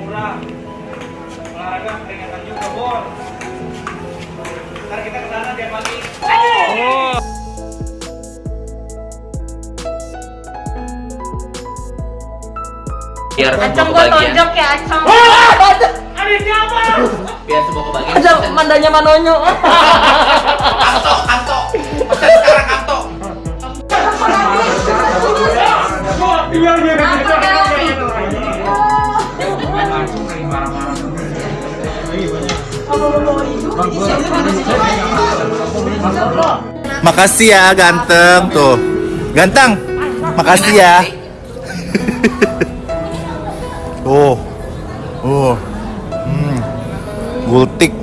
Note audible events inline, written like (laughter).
Murah. Olahraga peringatan juga Bor. Ntar kita ke sana tiap pagi. Oh. biar Acong kebagian tonjok ya Acong. Ada siapa? biar semua kebagian Acong mandanya manonyo. (laughs) Iya, iya, iya. Makasih ya ganteng tuh. Ganteng. Makasih ya. (laughs) Oh, Oh. Hmm. Gultik.